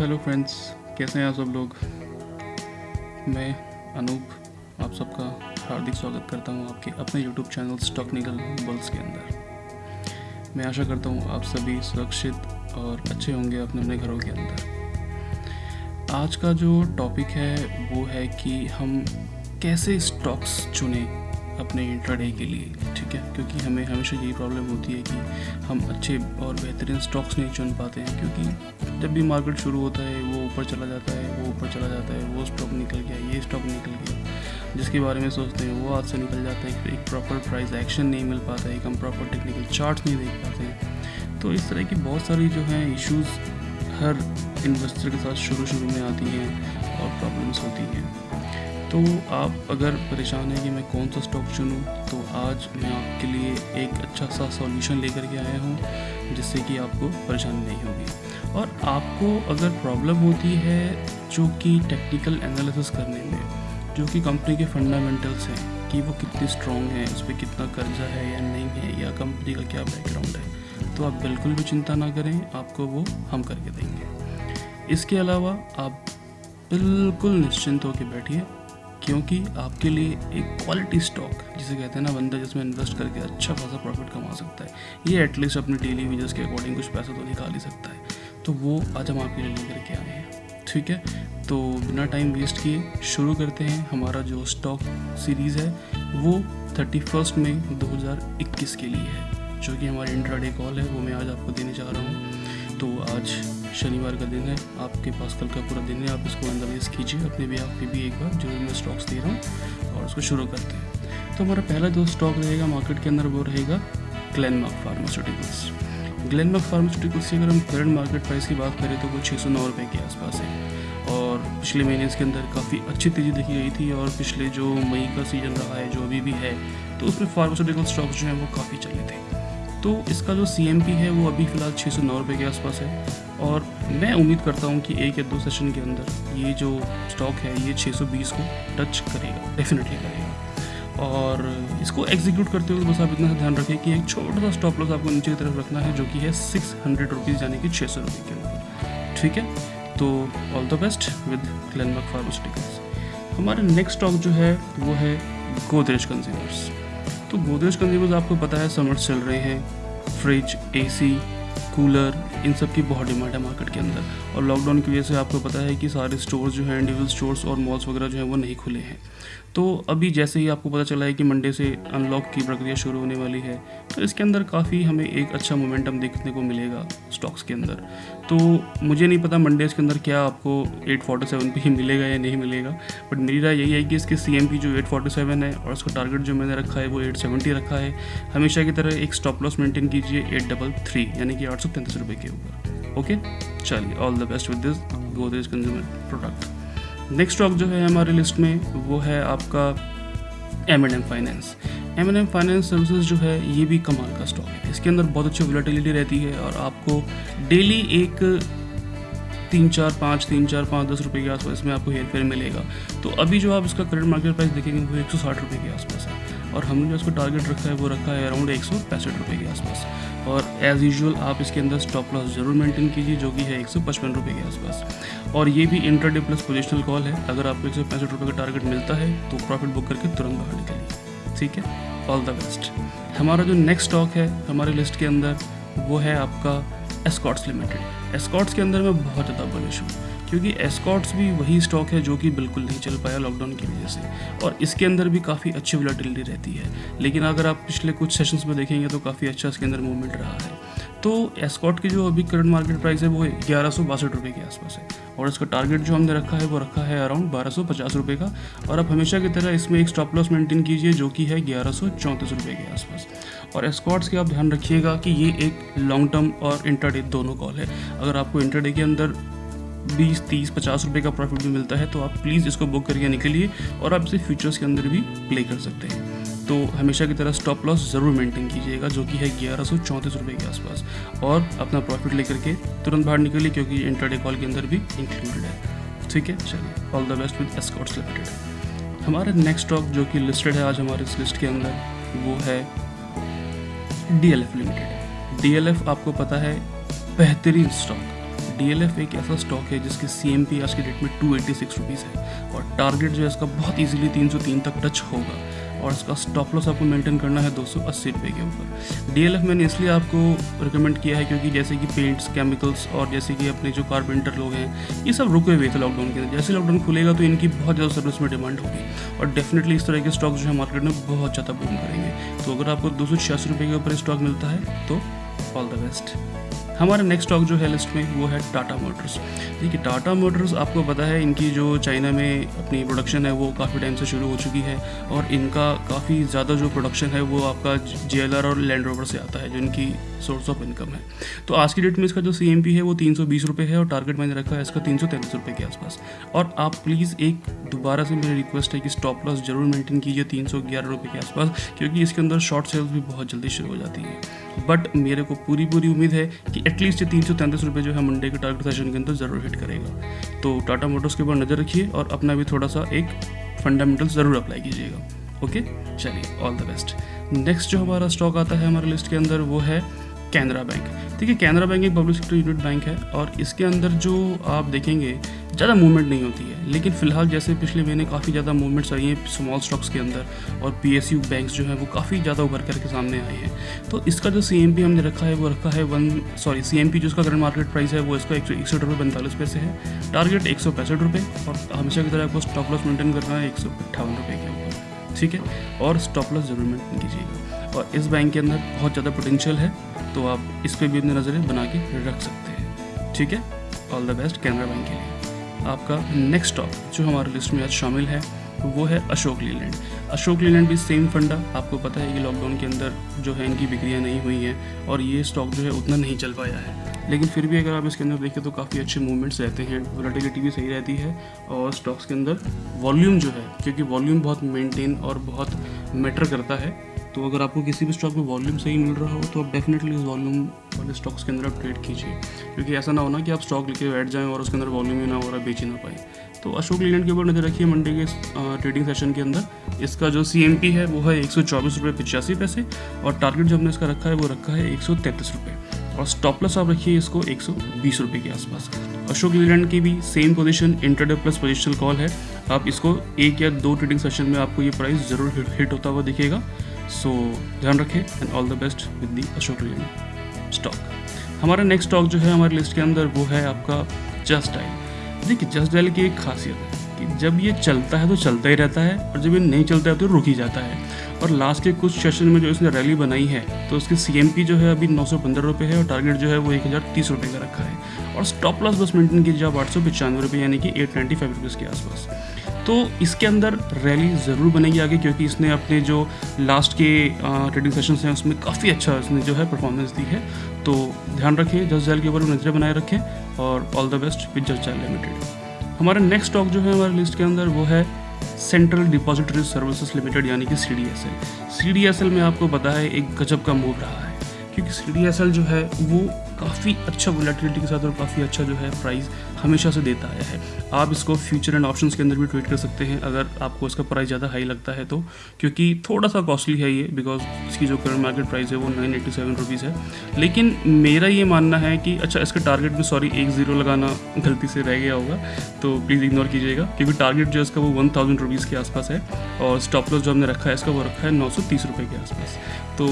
Hello friends, कैसे हैं आप सब लोग? मैं अनूप, आप सबका हार्दिक स्वागत करता हूँ आपके अपने यूट्यूब चैनल स्टॉकनिकल बल्स के अंदर। मैं आशा करता हूँ आप सभी सुरक्षित और अच्छे होंगे अपने अपने घरों के अंदर। आज का जो टॉपिक है, वो है कि हम कैसे स्टॉक्स चुनें। अपने इंट्राडे के लिए, ठीक है? क्योंकि हमें हमेशा यही प्रॉब्लम होती है कि हम अच्छे और बेहतरीन स्टॉक्स नहीं चुन पाते हैं, क्योंकि जब भी मार्केट शुरू होता है, वो ऊपर चला जाता है, वो ऊपर चला जाता है, वो स्टॉक निकल गया, ये स्टॉक निकल गया, जिसके बारे में सोचते हैं, वो हाथ से निकल जाता है एक प्रॉपर प्राइस एक्शन नहीं मिल पाता है हम प्रॉपर टेक्निकल चार्ट नहीं देख पाते हैं। तो इस तरह की बहुत सारी जो हैं इश्यूज़ हर इन्वेस्टर के साथ शुरू शुरू में आती हैं और प्रॉब्लम्स होती हैं। तो आप अगर परेशान हैं कि मैं कौन सा स्टॉक चुनूँ तो आज मैं आपके लिए एक अच्छा सा सॉल्यूशन लेकर के आया हूँ, जिससे कि आपको परेशानी नहीं होगी। और आपको अगर प्रॉब्लम होती है जो कि टेक्निकल एनालिसिस करने में, जो कि कंपनी के फंडामेंटल्स हैं, कि वो कितनी स्ट्रॉन्ग है उस पर कितना कर्जा है या नहीं है, या कंपनी का क्या बैकग्राउंड है तो आप बिल्कुल भी चिंता ना करें, आपको वो हम करके देंगे। इसके अलावा आप बिल्कुल निश्चिंत होकर बैठिए क्योंकि आपके लिए एक क्वालिटी स्टॉक जिसे कहते हैं ना बंदा जिसमें इन्वेस्ट करके अच्छा खासा प्रॉफिट कमा सकता है, ये एटलीस्ट अपने डेली वेजेस के अकॉर्डिंग कुछ पैसा तो निकाल ही सकता है। तो वो आज हम आपके लिए लेकर के आए हैं, ठीक है? तो बिना टाइम वेस्ट किए शुरू करते हैं हमारा जो स्टॉक सीरीज़ है, वो थर्टी फ़र्स्ट मई दो हज़ार इक्कीस के लिए है, जो कि हमारी इंट्राडे कॉल है, वो मैं आज आपको देने जा रहा हूँ। तो आज शनिवार का दिन है, आपके पास कल का पूरा दिन है, आप इसको एनालाइज कीजिए, अपने भी आप भी एक बार जो मैं स्टॉक्स दे रहा हूँ और उसको शुरू करते हैं। तो हमारा पहला जो स्टॉक रहेगा मार्केट के अंदर वो रहेगा ग्लैनमार्क फार्मास्यूटिकल्स ग्लैनमार्क फार्मास्यूटिकल्स की अगर हम करंट मार्केट प्राइस की बात करें तो वो छः सौ नौ रुपये के आसपास है। और पिछले महीने इसके अंदर काफ़ी अच्छी तेज़ी देखी गई थी और पिछले जो मई का सीज़न रहा है, जो अभी भी है तो उसमें फार्मास्यूटिकल स्टॉक्स जो हैं वो काफ़ी चले थे। तो इसका जो सीएमपी है वो अभी फ़िलहाल छः सौ नौ रुपये के आसपास है। और मैं उम्मीद करता हूँ कि एक या दो सेशन के अंदर ये जो स्टॉक है, ये 620 को टच करेगा डेफिनेटली करेगा। और इसको एग्जीक्यूट करते हुए बस आप इतना ध्यान रखें कि एक छोटा सा स्टॉप लॉस आपको नीचे की तरफ़ रखना है, जो कि है सिक्स हंड्रेड रुपीज़ यानी कि छः सौ रुपये के ऊपर ठीक है? तो all the best with Glenmark pharmaceuticals हमारे नेक्स्ट स्टॉक जो है, वो है गोदरेज कंज्यूमर्स तो गोदरेज कंज्यूमर्स आपको पता है समर्स चल रहे हैं। फ्रिज एसी कूलर इन सब की बहुत डिमांड है मार्केट के अंदर। और लॉकडाउन की वजह से आपको पता है कि सारे स्टोर्स जो हैं इंडिविजुअल स्टोर्स और मॉल्स वगैरह जो हैं, वो नहीं खुले हैं। तो अभी जैसे ही आपको पता चला है कि मंडे से अनलॉक की प्रक्रिया शुरू होने वाली है तो इसके अंदर काफ़ी हमें एक अच्छा मोमेंटम देखने को मिलेगा स्टॉक्स के अंदर। तो मुझे नहीं पता मंडेज़ के अंदर क्या आपको एट 847 पे ही मिलेगा या नहीं मिलेगा बट मेरी राय यही है कि इसके सी एम पी जो 847 है और उसका टारगेट जो मैंने रखा है, वो 870 रखा है। हमेशा की तरह एक स्टॉप लॉस मेंटेन कीजिए एट डबल थ्री यानी कि आठ सौ तैंतीस रुपये के ऊपर। ओके चलिए all the best with this Godrej consumer product next stock जो है हमारी लिस्ट में, वो है आपका M and M finance M N M finance services जो है, ये भी कमाल का स्टॉक है। इसके अंदर बहुत अच्छी वोलेटिलिटी रहती है और आपको डेली एक तीन चार पाँच, तीन चार पाँच, दस रुपये के आसपास इसमें आपको हेयर फेयर मिलेगा। तो अभी जो आप इसका करंट मार्केट प्राइस देखेंगे, वो एक सौ साठ रुपये के आसपास है। और हमने जो इसको टारगेट रखा है, वो रखा है अराउंड एक सौ पैंसठ रुपये के आसपास। और एज़ यूजल आप इसके अंदर स्टॉप लॉस ज़रूर मेंटेन कीजिए, जो कि है एक सौ पचपन रुपये के आसपास। और ये भी इंटरडे प्लस पोजिशनल कॉल है। अगर आपको एक सौ पैंसठ रुपये का टारगेट मिलता है तो प्रॉफिट बुक करके तुरंत बाहर निकलिए। ठीक है? ऑल द बेस्ट हमारा जो नेक्स्ट स्टॉक है, हमारी लिस्ट के अंदर, वो है आपका एस्कॉट्स लिमिटेड एस्कॉट्स के अंदर मैं बहुत ज़्यादा बुलिश हूँ। क्योंकि एस्कॉट्स भी वही स्टॉक है जो कि बिल्कुल नहीं चल पाया लॉकडाउन की वजह से। और इसके अंदर भी काफ़ी अच्छी वोलेटिलिटी रहती है। लेकिन अगर आप पिछले कुछ सेशंस में देखेंगे तो काफ़ी अच्छा इसके अंदर मूवमेंट रहा है। तो एस्कॉट की जो अभी करंट मार्केट प्राइस है वो ग्यारह सौ बासठ रुपये के आसपास है। और इसका टारगेट जो हमने रखा है वो रखा है अराउंड बारह सौ पचास रुपये का। और आप हमेशा की तरह इसमें एक स्टॉप लॉस मेंटेन कीजिए जो कि है ग्यारह सौ चौंतीस रुपये के आसपास। और एस्कॉट्स के आप ध्यान रखिएगा कि ये एक लॉन्ग टर्म और इंटरडे दोनों कॉल है। अगर आपको इंटरडे के अंदर बीस, तीस, पचास रुपये का प्रॉफिट भी मिलता है तो आप प्लीज़ इसको बुक करके निकलिए और आप इसे फ्यूचर्स के अंदर भी प्ले कर सकते हैं। तो हमेशा की तरह स्टॉप लॉस ज़रूर मेंटेन कीजिएगा, जो कि है ग्यारह सौ चौंतीस रुपये के आसपास। और अपना प्रॉफिट लेकर के तुरंत बाहर निकलिए, क्योंकि इंटरडे कॉल के अंदर भी इंक्लूडेड है। ठीक है? चलिए all the best with Escorts limited हमारा नेक्स्ट स्टॉक जो कि लिस्टेड है आज हमारे इस लिस्ट के अंदर, वो है डीएलएफ लिमिटेड डीएलएफ आपको पता है, बेहतरीन स्टॉक DLF एक ऐसा स्टॉक है जिसकी सी एम पी आज के डेट में टू एट्टी सिक्स रुपीज़ है और टारगेट जो है इसका बहुत ईजिली तीन सौ तीन तक टच होगा और इसका स्टॉप लॉस आपको मेंटेन करना है दो सौ अस्सी रुपये के ऊपर। DLF मैंने इसलिए आपको रिकमेंड किया है क्योंकि जैसे कि पेंट्स केमिकल्स और जैसे कि अपने जो कारपेंटर लोग हैं, ये सब रुके हुए थे लॉकडाउन के अंदर। जैसे लॉकडाउन खुलेगा तो इनकी बहुत ज़्यादा सर्विस में डिमांड होगी और डेफिनेटली इस तरह के स्टॉक जो है मार्केट में बहुत ज़्यादा बूम करेंगे। तो अगर आपको दो सौ छियासी रुपये के ऊपर स्टॉक मिलता है तो ऑल द बेस्ट हमारा नेक्स्ट स्टॉक जो है लिस्ट में, वो है टाटा मोटर्स देखिए टाटा मोटर्स आपको पता है, इनकी जो चाइना में अपनी प्रोडक्शन है, वो काफ़ी टाइम से शुरू हो चुकी है और इनका काफ़ी ज़्यादा जो प्रोडक्शन है, वो आपका जे और लैंड रोवर से आता है, जो इनकी सोर्स ऑफ़ इनकम है. तो आज की डेट में इसका जो सीएमपी है, वो तीन सौ है और टारगेट मैंने रखा है इसका तीन सौ के आसपास. और आप प्लीज़ एक दोबारा से मेरी रिक्वेस्ट है कि स्टॉप लॉस ज़रूर मेंटेन कीजिए तीन सौ के आसपास, क्योंकि इसके अंदर शॉर्ट सेल्स भी बहुत जल्दी शुरू हो जाती है. बट मेरे को पूरी पूरी उम्मीद है कि एटलीस्ट ये तीन सौ तैंतीस रुपये जो है मंडे के टारगेट सेशन के अंदर ज़रूर हिट करेगा। तो टाटा मोटर्स के ऊपर नज़र रखिए और अपना भी थोड़ा सा एक फंडामेंटल ज़रूर अप्लाई कीजिएगा। ओके चलिए ऑल द बेस्ट नेक्स्ट जो हमारा स्टॉक आता है हमारे लिस्ट के अंदर वो है कैनरा बैंक। ठीक है कैनरा बैंक एक पब्लिक सेक्टर यूनिट बैंक है और इसके अंदर जो आप देखेंगे, ज़्यादा मूवमेंट नहीं होती है। लेकिन फ़िलहाल जैसे पिछले महीने काफ़ी ज़्यादा मूवमेंट्स आई हैं स्मॉल स्टॉक्स के अंदर और पी एस यू बैंक्स जो हैं वो काफ़ी ज़्यादा उभर करके सामने आए हैं। तो इसका जो सी एम पी हमने रखा है, वो रखा है one sorry C M P जो इसका करंट मार्केट प्राइस है, वो इसका एक सौ इकसठ रुपये पैंतालीस पैसे है। टारगेट एक सौ पैंसठ रुपये और हमेशा की तरह आपको स्टॉप लॉस मेंटेन करना है एक सौ अट्ठावन रुपये के ऊपर। ठीक है? और स्टॉप लॉस ज़रूर मेंटेन कीजिएगा। और इस बैंक के अंदर बहुत ज़्यादा पोटेंशियल है। तो आप इस पर भी अपनी नज़रें बना के रख सकते हैं। ठीक है? All the best Canara bank के लिए। आपका नेक्स्ट स्टॉक जो हमारे लिस्ट में आज शामिल है, वो है अशोक लीलैंड अशोक लीलैंड भी सेम फंडा। आपको पता है कि लॉकडाउन के अंदर जो है इनकी बिक्रियाँ नहीं हुई हैं और ये स्टॉक जो है उतना नहीं चल पाया है। लेकिन फिर भी अगर आप इसके अंदर देखें तो काफ़ी अच्छे मूवमेंट्स रहते हैं। वोलेटिलिटी भी सही रहती है और स्टॉक्स के अंदर वॉल्यूम जो है, क्योंकि वॉल्यूम बहुत मेंटेन और बहुत मैटर करता है। तो अगर आपको किसी भी स्टॉक में वॉल्यूम सही मिल रहा हो तो आप डेफिनेटली उस वॉल्यूम वाले स्टॉक्स के अंदर आप ट्रेड कीजिए। क्योंकि ऐसा ना होना कि आप स्टॉक लेके बैठ जाएँ और उसके अंदर वॉल्यूम ही ना हो रहा बेच ही ना पाए। तो अशोक लीलैंड के ऊपर नज़र रखिए मंडे के ट्रेडिंग सेशन के अंदर। इसका जो सीएमपी है, वो है एक सौ पैसे और टारगेट जो हमने इसका रखा है, वो रखा है एक सौ तैंतीस और स्टॉप प्लस आप रखिए इसको एक सौ के आसपास। अशोक लीलैंड की भी same position intraday plus positional call है। आप इसको एक या दो ट्रेडिंग सेशन में आपको ये प्राइस ज़रूर हिट होता हुआ दिखेगा। सो ध्यान रखें and all the best with the Ashok Leyland stock हमारा नेक्स्ट स्टॉक जो है हमारे लिस्ट के अंदर वो है आपका जस्ट डायल देखिए जस्ट डायल की एक खासियत है। कि जब ये चलता है तो चलता ही रहता है और जब ये नहीं चलता है तो रुक ही जाता है। और लास्ट के कुछ सेशन में जो इसने रैली बनाई है तो उसकी सी जो है अभी नौ सौ है और टारगेट जो है वो एक हज़ार तीस रुपये का रखा है। और स्टॉप लॉस बस मेंटेन कीजिए आप आठ सौ पचानवे रुपये यानी कि एट नाइन्टी फाइव के आसपास। तो इसके अंदर रैली ज़रूर बनेगी आगे, क्योंकि इसने अपने जो लास्ट के ट्रेडिंग सेशन हैं, उसमें काफ़ी अच्छा इसने जो है परफॉर्मेंस दी है। तो ध्यान रखें जस्ट जैल के ऊपर नज़रें बनाए रखें और ऑल द बेस्ट विद जस्ट जैल लिमिटेड हमारा नेक्स्ट स्टॉक जो है हमारे लिस्ट के अंदर वो है सेंट्रल डिपॉजिटरी सर्विसेज़ लिमिटेड यानी कि C D S L C D S L में आपको पता है एक गजब का मूव रहा है, क्योंकि सी डी एस एल जो है वो काफ़ी अच्छा वोलेटिलिटी के साथ और काफ़ी अच्छा जो है प्राइस हमेशा से देता आया है। आप इसको फ्यूचर एंड ऑप्शंस के अंदर भी ट्रेड कर सकते हैं, अगर आपको इसका प्राइस ज़्यादा हाई लगता है तो क्योंकि थोड़ा सा कॉस्टली है ये बिकॉज़ इसकी जो करंट मार्केट प्राइस है वो नाइन एट्टी सेवन रुपीज़ है। लेकिन मेरा ये मानना है कि अच्छा इसका टारगेट में सॉरी एक ज़ीरो लगाना गलती से रह गया होगा तो प्लीज़ इग्नोर कीजिएगा, क्योंकि टारगेट जो है इसका वो वन थाउज़ेंड रुपीज़ के आसपास है, और स्टॉप लॉस जो हमने रखा है, इसका वो रखा है नौ सौ तीस रुपये के आसपास। तो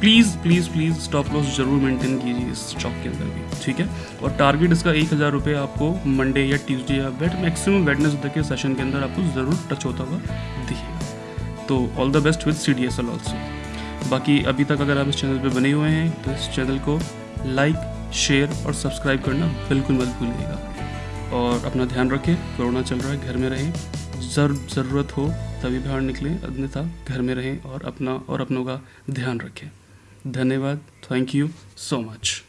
please please please stop loss ज़रूर मेंटेन कीजिए इस स्टॉक के अंदर भी, ठीक है? और टारगेट इसका एक हज़ार रुपये आपको मंडे या ट्यूसडे या वेट मैक्सिमम वेडनेसडे के सेशन के अंदर आपको ज़रूर टच होता हुआ दिखेगा। तो all the best with C D S L also बाकी अभी तक अगर आप इस चैनल पर बने हुए हैं तो इस चैनल को लाइक शेयर और सब्सक्राइब करना बिल्कुल मत भूलिएगा। और अपना ध्यान रखें, कोरोना चल रहा है, घर में रहें। जर, ज़रूरत हो तभी बाहर निकलें, अन्यथा घर में रहें और अपना, और अपनों का ध्यान रखें। धन्यवाद थैंक यू सो मच